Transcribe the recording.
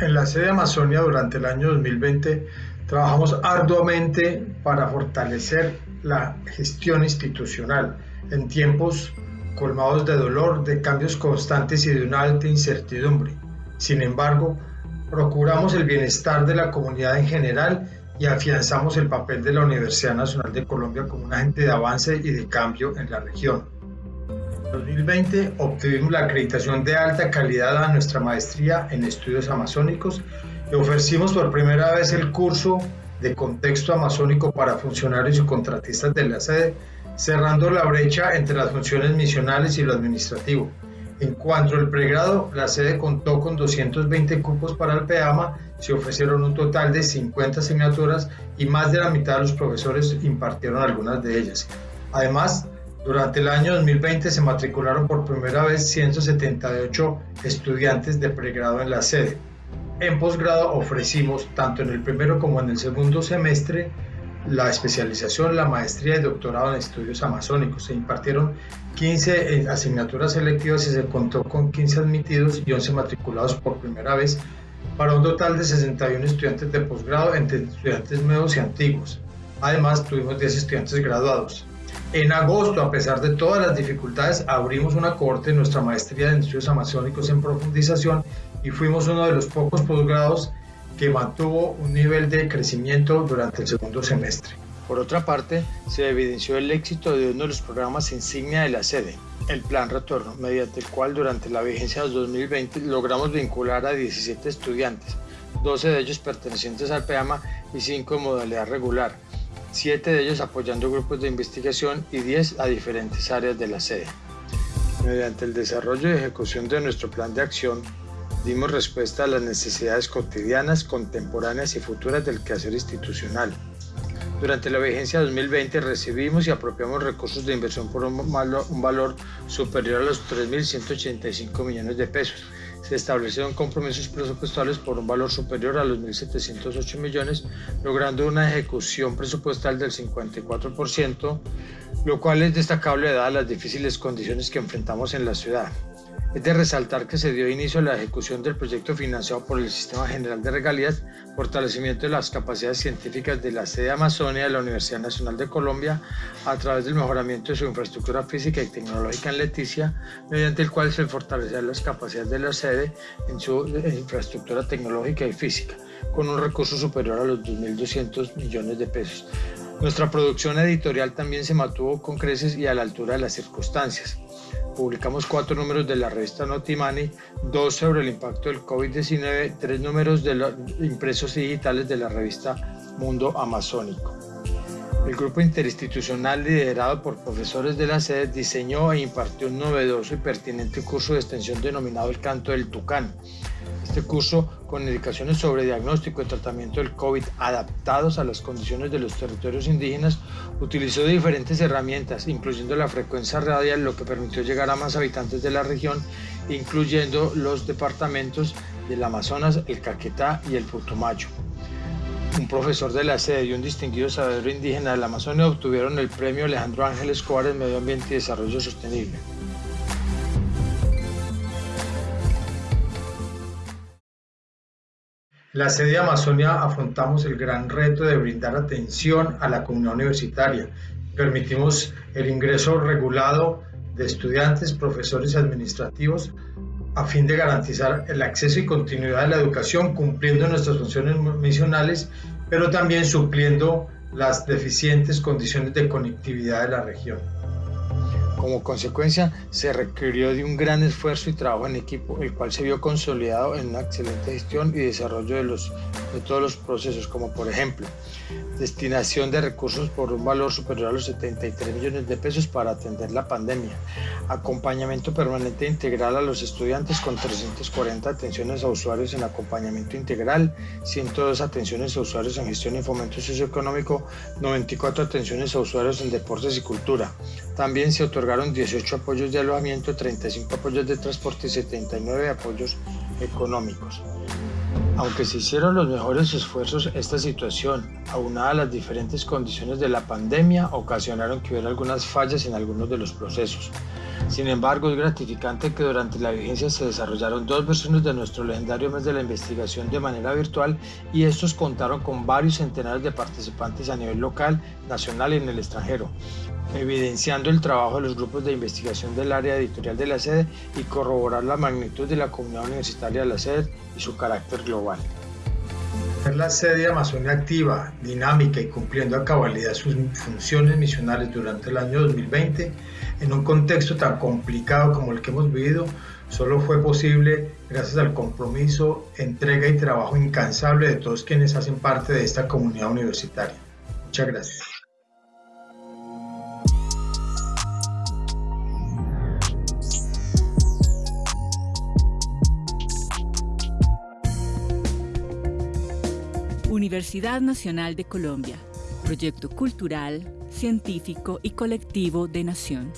En la sede de Amazonia durante el año 2020 trabajamos arduamente para fortalecer la gestión institucional en tiempos colmados de dolor, de cambios constantes y de una alta incertidumbre. Sin embargo, procuramos el bienestar de la comunidad en general y afianzamos el papel de la Universidad Nacional de Colombia como un agente de avance y de cambio en la región. En 2020 obtuvimos la acreditación de alta calidad a nuestra maestría en estudios amazónicos y ofrecimos por primera vez el curso de contexto amazónico para funcionarios y contratistas de la sede, cerrando la brecha entre las funciones misionales y lo administrativo. En cuanto al pregrado, la sede contó con 220 cupos para el PEAMA, se ofrecieron un total de 50 asignaturas y más de la mitad de los profesores impartieron algunas de ellas. Además, durante el año 2020 se matricularon por primera vez 178 estudiantes de pregrado en la sede. En posgrado ofrecimos, tanto en el primero como en el segundo semestre, la especialización, la maestría y doctorado en estudios amazónicos. Se impartieron 15 eh, asignaturas selectivas y se contó con 15 admitidos y 11 matriculados por primera vez para un total de 61 estudiantes de posgrado entre estudiantes nuevos y antiguos. Además, tuvimos 10 estudiantes graduados. En agosto, a pesar de todas las dificultades, abrimos una corte en nuestra maestría en estudios amazónicos en profundización y fuimos uno de los pocos posgrados que mantuvo un nivel de crecimiento durante el segundo semestre. Por otra parte, se evidenció el éxito de uno de los programas insignia de la sede, el Plan Retorno, mediante el cual durante la vigencia de 2020 logramos vincular a 17 estudiantes, 12 de ellos pertenecientes al PEAMA y 5 en modalidad regular, 7 de ellos apoyando grupos de investigación y 10 a diferentes áreas de la sede. Mediante el desarrollo y ejecución de nuestro plan de acción, dimos respuesta a las necesidades cotidianas, contemporáneas y futuras del quehacer institucional. Durante la vigencia 2020 recibimos y apropiamos recursos de inversión por un valor superior a los 3.185 millones de pesos. Se establecieron compromisos presupuestales por un valor superior a los 1.708 millones, logrando una ejecución presupuestal del 54%, lo cual es destacable dadas las difíciles condiciones que enfrentamos en la ciudad. Es de resaltar que se dio inicio a la ejecución del proyecto financiado por el Sistema General de Regalías, fortalecimiento de las capacidades científicas de la sede Amazonia de la Universidad Nacional de Colombia a través del mejoramiento de su infraestructura física y tecnológica en Leticia, mediante el cual se fortalecerán las capacidades de la sede en su infraestructura tecnológica y física, con un recurso superior a los 2.200 millones de pesos. Nuestra producción editorial también se mantuvo con creces y a la altura de las circunstancias publicamos cuatro números de la revista Notimani, dos sobre el impacto del COVID-19, tres números de los impresos digitales de la revista Mundo Amazónico. El grupo interinstitucional liderado por profesores de la sede diseñó e impartió un novedoso y pertinente curso de extensión denominado El Canto del Tucán, este curso, con indicaciones sobre diagnóstico y tratamiento del COVID adaptados a las condiciones de los territorios indígenas, utilizó diferentes herramientas, incluyendo la frecuencia radial, lo que permitió llegar a más habitantes de la región, incluyendo los departamentos del Amazonas, el Caquetá y el Putumayo. Un profesor de la sede y un distinguido sabedor indígena de la Amazonia obtuvieron el premio Alejandro Ángel Escobar en Medio Ambiente y Desarrollo Sostenible. La sede de Amazonia afrontamos el gran reto de brindar atención a la comunidad universitaria. Permitimos el ingreso regulado de estudiantes, profesores y administrativos a fin de garantizar el acceso y continuidad de la educación, cumpliendo nuestras funciones misionales, pero también supliendo las deficientes condiciones de conectividad de la región. Como consecuencia, se requirió de un gran esfuerzo y trabajo en equipo, el cual se vio consolidado en una excelente gestión y desarrollo de, los, de todos los procesos, como por ejemplo, destinación de recursos por un valor superior a los 73 millones de pesos para atender la pandemia, acompañamiento permanente integral a los estudiantes con 340 atenciones a usuarios en acompañamiento integral, 102 atenciones a usuarios en gestión y fomento socioeconómico, 94 atenciones a usuarios en deportes y cultura. También se otorgaron 18 apoyos de alojamiento, 35 apoyos de transporte y 79 apoyos económicos. Aunque se hicieron los mejores esfuerzos, esta situación, aunada a las diferentes condiciones de la pandemia, ocasionaron que hubiera algunas fallas en algunos de los procesos. Sin embargo, es gratificante que durante la vigencia se desarrollaron dos versiones de nuestro legendario mes de la investigación de manera virtual y estos contaron con varios centenares de participantes a nivel local, nacional y en el extranjero, evidenciando el trabajo de los grupos de investigación del área editorial de la sede y corroborar la magnitud de la comunidad universitaria de la sede y su carácter global. La sede Amazonia activa, dinámica y cumpliendo a cabalidad sus funciones misionales durante el año 2020 en un contexto tan complicado como el que hemos vivido, solo fue posible gracias al compromiso, entrega y trabajo incansable de todos quienes hacen parte de esta comunidad universitaria. Muchas gracias. Universidad Nacional de Colombia, proyecto cultural, científico y colectivo de nación.